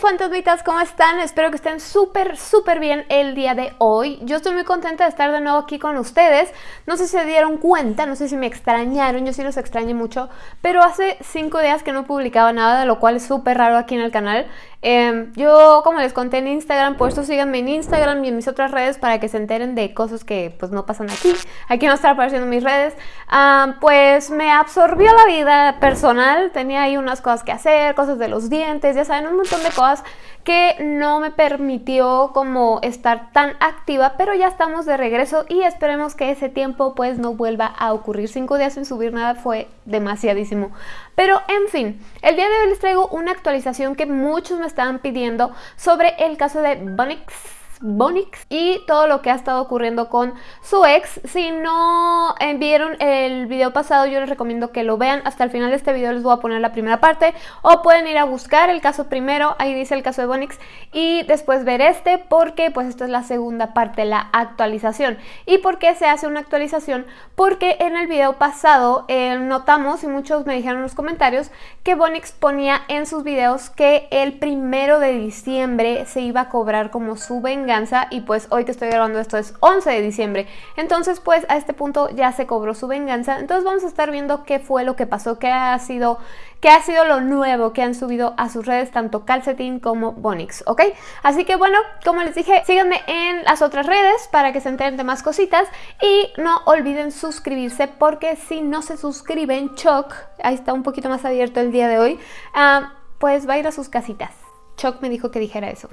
fantasmitas, ¿cómo están? Espero que estén súper, súper bien el día de hoy. Yo estoy muy contenta de estar de nuevo aquí con ustedes. No sé si se dieron cuenta, no sé si me extrañaron, yo sí los extrañé mucho, pero hace cinco días que no publicaba nada, lo cual es súper raro aquí en el canal. Em, yo, como les conté en Instagram, por eso síganme en Instagram y en mis otras redes para que se enteren de cosas que pues no pasan aquí. Aquí no están apareciendo mis redes. Pues me absorbió la vida personal, tenía ahí unas cosas que hacer, cosas de los dientes, ya saben, un montón de cosas que no me permitió como estar tan activa, pero ya estamos de regreso y esperemos que ese tiempo pues no vuelva a ocurrir. Cinco días sin subir nada fue demasiadísimo. Pero en fin, el día de hoy les traigo una actualización que muchos me estaban pidiendo sobre el caso de Bonix Bonix y todo lo que ha estado ocurriendo con su ex. Si no vieron el video pasado, yo les recomiendo que lo vean. Hasta el final de este video les voy a poner la primera parte o pueden ir a buscar el caso primero, ahí dice el caso de Bonix y después ver este porque pues esto es la segunda parte, la actualización. ¿Y por qué se hace una actualización? Porque en el video pasado eh, notamos y muchos me dijeron en los comentarios que Bonix ponía en sus videos que el primero de diciembre se iba a cobrar como su venganza y pues hoy que estoy grabando esto es 11 de diciembre. Entonces pues a este punto ya se cobró su venganza. Entonces vamos a estar viendo qué fue lo que pasó, qué ha sido, qué ha sido lo nuevo que han subido a sus redes tanto Calcetín como Bonix, ¿ok? Así que bueno, como les dije, síganme en las otras redes para que se enteren de más cositas y no olviden suscribirse porque si no se suscriben, Choc, ahí está un poquito más abierto el día de hoy, ah, pues va a ir a sus casitas. Choc me dijo que dijera eso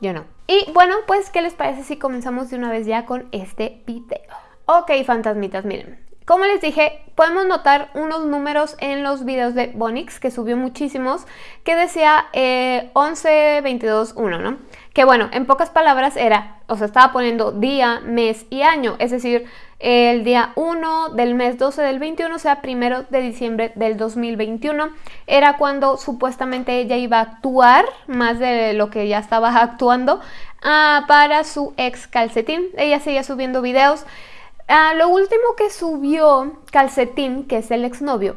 yo no. Y bueno, pues, ¿qué les parece si comenzamos de una vez ya con este video? Ok, fantasmitas, miren. Como les dije, podemos notar unos números en los videos de Bonix, que subió muchísimos, que decía eh, 11, 22, 1, ¿no? Que bueno, en pocas palabras era, o sea, estaba poniendo día, mes y año, es decir, el día 1 del mes 12 del 21, o sea, primero de diciembre del 2021, era cuando supuestamente ella iba a actuar, más de lo que ya estaba actuando, ah, para su ex calcetín. Ella seguía subiendo videos. Ah, lo último que subió Calcetín, que es el exnovio,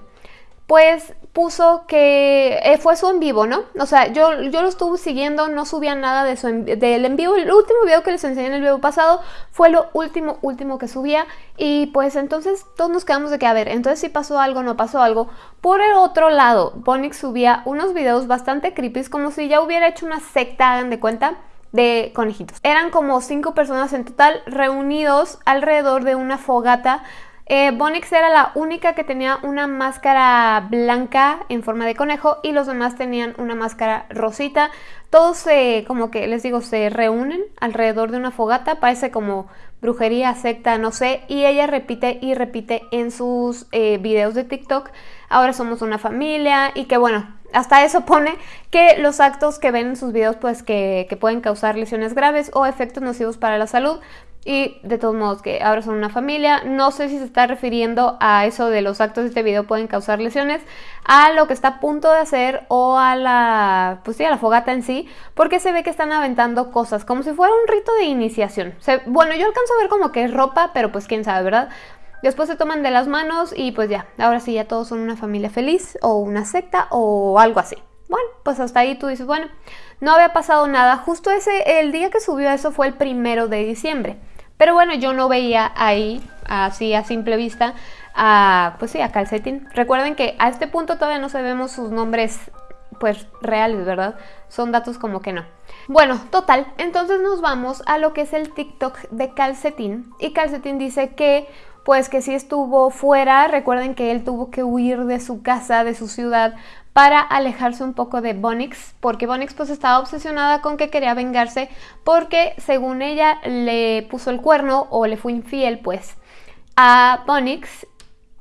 pues puso que eh, fue su en vivo, ¿no? O sea, yo, yo lo estuve siguiendo, no subía nada de su del en vivo. El último video que les enseñé en el video pasado fue lo último, último que subía. Y pues entonces todos nos quedamos de que, a ver, entonces si pasó algo, no pasó algo. Por el otro lado, Bonix subía unos videos bastante creepy, como si ya hubiera hecho una secta, hagan de cuenta de conejitos. Eran como cinco personas en total reunidos alrededor de una fogata eh, Bonix era la única que tenía una máscara blanca en forma de conejo y los demás tenían una máscara rosita. Todos se, como que les digo, se reúnen alrededor de una fogata, parece como brujería, secta, no sé, y ella repite y repite en sus eh, videos de TikTok, ahora somos una familia y que bueno, hasta eso pone que los actos que ven en sus videos pues que, que pueden causar lesiones graves o efectos nocivos para la salud, y de todos modos que ahora son una familia. No sé si se está refiriendo a eso de los actos de este video pueden causar lesiones, a lo que está a punto de hacer o a la, pues sí, a la fogata en sí, porque se ve que están aventando cosas, como si fuera un rito de iniciación. bueno, yo alcanzo a ver como que es ropa, pero pues quién sabe, ¿verdad? Después se toman de las manos y pues ya, ahora sí ya todos son una familia feliz o una secta o algo así. Bueno, pues hasta ahí tú dices, bueno, no había pasado nada. Justo ese, el día que subió eso fue el primero de diciembre. Pero bueno, yo no veía ahí, así a simple vista, a, pues sí, a Calcetín. Recuerden que a este punto todavía no sabemos sus nombres pues reales, ¿verdad? Son datos como que no. Bueno, total, entonces nos vamos a lo que es el TikTok de Calcetín. Y Calcetín dice que pues que sí estuvo fuera, recuerden que él tuvo que huir de su casa, de su ciudad, para alejarse un poco de Bonix, porque Bonix pues estaba obsesionada con que quería vengarse porque según ella le puso el cuerno o le fue infiel pues a Bonix.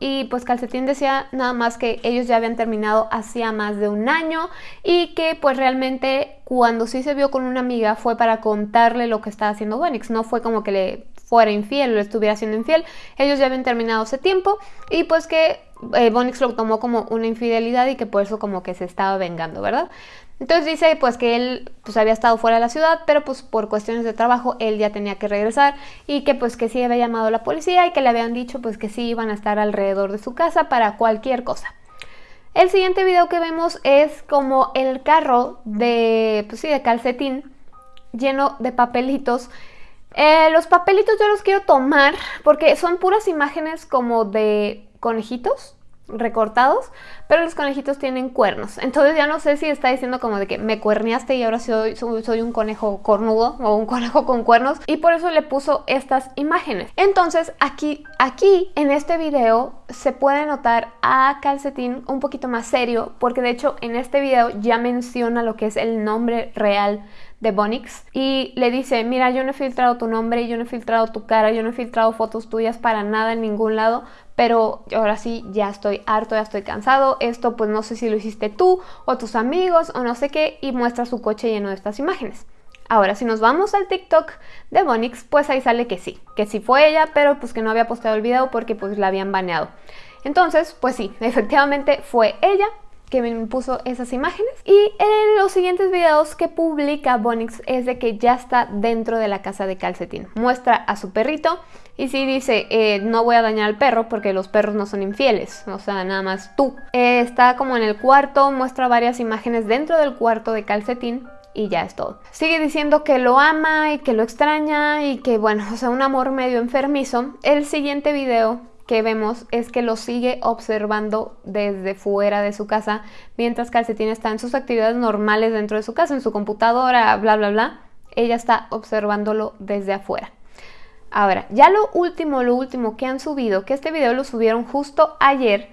Y pues Calcetín decía nada más que ellos ya habían terminado hacía más de un año y que pues realmente cuando sí se vio con una amiga fue para contarle lo que estaba haciendo Bonix, no fue como que le fuera infiel o le estuviera siendo infiel, ellos ya habían terminado hace tiempo y pues que eh, Bonix lo tomó como una infidelidad y que por eso como que se estaba vengando, ¿verdad? Entonces dice pues que él pues había estado fuera de la ciudad, pero pues por cuestiones de trabajo él ya tenía que regresar y que pues que sí había llamado a la policía y que le habían dicho pues que sí iban a estar alrededor de su casa para cualquier cosa. El siguiente video que vemos es como el carro de, pues sí, de calcetín lleno de papelitos. Eh, los papelitos yo los quiero tomar porque son puras imágenes como de conejitos recortados, pero los conejitos tienen cuernos. Entonces ya no sé si está diciendo como de que me cuerneaste y ahora soy, soy, un conejo cornudo o un conejo con cuernos y por eso le puso estas imágenes. Entonces aquí, aquí en este video se puede notar a Calcetín un poquito más serio porque de hecho en este video ya menciona lo que es el nombre real de Bonix y le dice, mira, yo no he filtrado tu nombre, yo no he filtrado tu cara, yo no he filtrado fotos tuyas para nada en ningún lado, pero ahora sí ya estoy harto, ya estoy cansado, esto pues no sé si lo hiciste tú o tus amigos o no sé qué y muestra su coche lleno de estas imágenes. Ahora, si nos vamos al TikTok de Bonix, pues ahí sale que sí, que sí fue ella, pero pues que no había posteado el video porque pues la habían baneado. Entonces, pues sí, efectivamente fue ella, que me puso esas imágenes. Y en los siguientes videos que publica Bonix es de que ya está dentro de la casa de calcetín. Muestra a su perrito y sí dice, eh, no voy a dañar al perro porque los perros no son infieles, o sea, nada más tú. Eh, está como en el cuarto, muestra varias imágenes dentro del cuarto de calcetín y ya es todo. Sigue diciendo que lo ama y que lo extraña y que bueno, o sea, un amor medio enfermizo. El siguiente video que vemos es que lo sigue observando desde fuera de su casa, mientras Calcetín está en sus actividades normales dentro de su casa, en su computadora, bla, bla, bla. Ella está observándolo desde afuera. Ahora, ya lo último, lo último que han subido, que este video lo subieron justo ayer,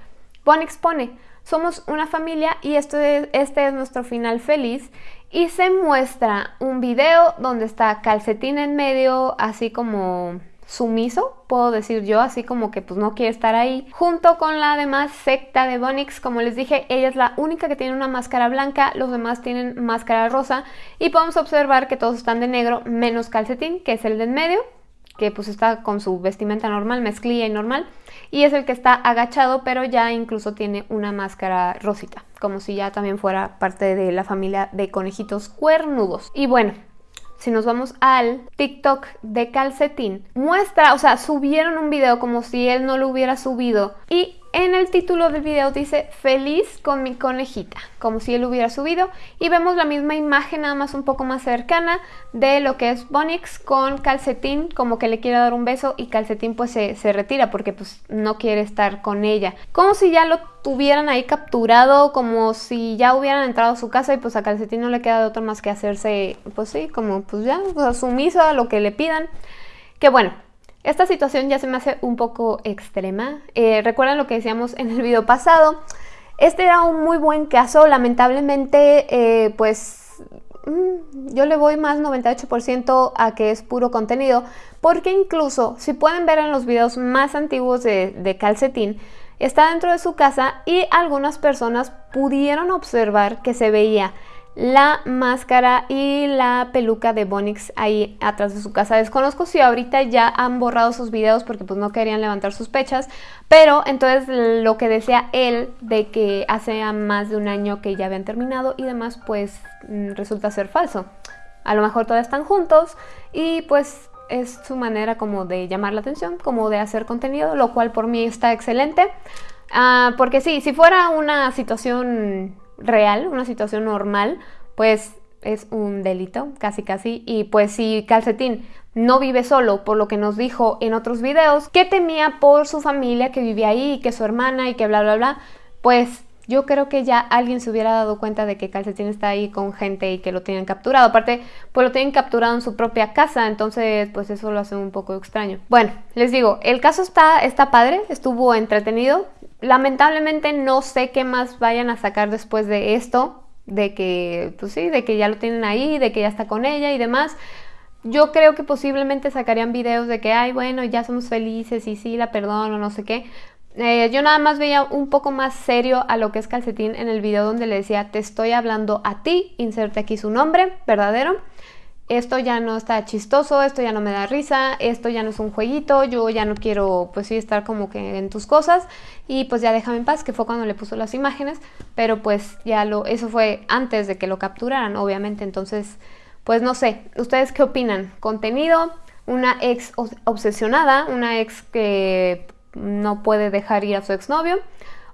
Bon expone, somos una familia y este es nuestro final feliz y se muestra un video donde está Calcetín en medio, así como sumiso, puedo decir yo, así como que pues no quiere estar ahí. Junto con la demás secta de Bonix, como les dije, ella es la única que tiene una máscara blanca, los demás tienen máscara rosa y podemos observar que todos están de negro menos calcetín, que es el de en medio, que pues está con su vestimenta normal, mezclilla y normal, y es el que está agachado, pero ya incluso tiene una máscara rosita, como si ya también fuera parte de la familia de conejitos cuernudos. Y bueno, si nos vamos al TikTok de Calcetín, muestra, o sea, subieron un video como si él no lo hubiera subido y en el título del video dice feliz con mi conejita, como si él hubiera subido y vemos la misma imagen nada más un poco más cercana de lo que es Bonix con Calcetín, como que le quiere dar un beso y Calcetín pues se, se retira porque pues no quiere estar con ella. Como si ya lo tuvieran ahí capturado, como si ya hubieran entrado a su casa y pues a Calcetín no le queda de otro más que hacerse, pues sí, como pues ya, pues, sumiso a lo que le pidan. Que bueno, esta situación ya se me hace un poco extrema. Eh, Recuerdan lo que decíamos en el video pasado. Este era un muy buen caso. Lamentablemente, eh, pues mm, yo le voy más 98% a que es puro contenido. Porque incluso, si pueden ver en los videos más antiguos de, de Calcetín, está dentro de su casa y algunas personas pudieron observar que se veía la máscara y la peluca de Bonix ahí atrás de su casa. Desconozco si ahorita ya han borrado sus videos porque pues no querían levantar sospechas, pero entonces lo que decía él de que hace más de un año que ya habían terminado y demás pues mm, resulta ser falso. A lo mejor todavía están juntos y pues es su manera como de llamar la atención, como de hacer contenido, lo cual por mí está excelente. Ah, porque sí, si fuera una situación real, una situación normal, pues es un delito, casi casi. Y pues si Calcetín no vive solo, por lo que nos dijo en otros videos, que temía por su familia que vivía ahí, que su hermana y que bla, bla, bla, pues yo creo que ya alguien se hubiera dado cuenta de que Calcetín está ahí con gente y que lo tienen capturado. Aparte, pues lo tienen capturado en su propia casa, entonces pues eso lo hace un poco extraño. Bueno, les digo, el caso está, está padre, estuvo entretenido. Lamentablemente no sé qué más vayan a sacar después de esto, de que, pues sí, de que ya lo tienen ahí, de que ya está con ella y demás. Yo creo que posiblemente sacarían videos de que, ay, bueno, ya somos felices y sí, la perdono, no sé qué. Eh, yo nada más veía un poco más serio a lo que es Calcetín en el video donde le decía, te estoy hablando a ti, inserte aquí su nombre verdadero esto ya no está chistoso, esto ya no me da risa, esto ya no es un jueguito, yo ya no quiero pues sí estar como que en tus cosas y pues ya déjame en paz, que fue cuando le puso las imágenes, pero pues ya lo, eso fue antes de que lo capturaran, obviamente, entonces pues no sé, ¿ustedes qué opinan? ¿Contenido? ¿Una ex obsesionada? ¿Una ex que no puede dejar ir a su exnovio?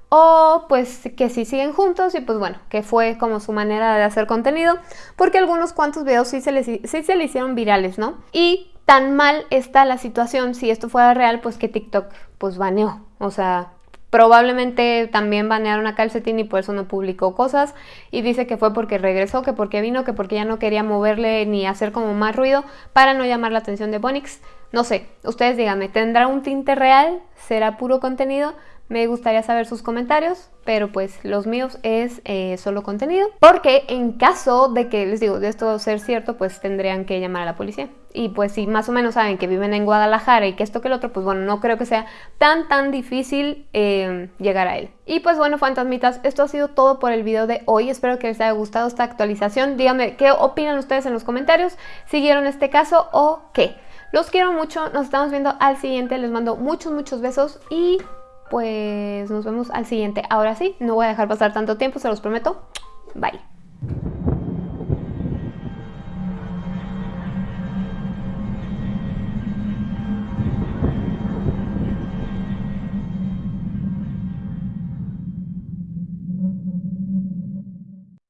O pues que sí siguen juntos y pues bueno, que fue como su manera de hacer contenido, porque algunos cuantos videos sí se, les, sí se le hicieron virales, ¿no? Y tan mal está la situación, si esto fuera real, pues que TikTok pues baneó, o sea, Probablemente también banearon a Calcetín y por eso no publicó cosas. Y dice que fue porque regresó, que porque vino, que porque ya no quería moverle ni hacer como más ruido para no llamar la atención de Bonix. No sé, ustedes díganme, ¿tendrá un tinte real? ¿Será puro contenido? Me gustaría saber sus comentarios, pero pues los míos es eh, solo contenido. Porque en caso de que, les digo, de esto ser cierto, pues tendrían que llamar a la policía. Y pues si más o menos saben que viven en Guadalajara y que esto que el otro, pues bueno, no creo que sea tan tan difícil eh, llegar a él. Y pues bueno, fantasmitas, esto ha sido todo por el video de hoy. Espero que les haya gustado esta actualización. Díganme qué opinan ustedes en los comentarios. ¿Siguieron este caso o qué? Los quiero mucho, nos estamos viendo al siguiente. Les mando muchos, muchos besos y pues nos vemos al siguiente. Ahora sí, no voy a dejar pasar tanto tiempo, se los prometo. Bye.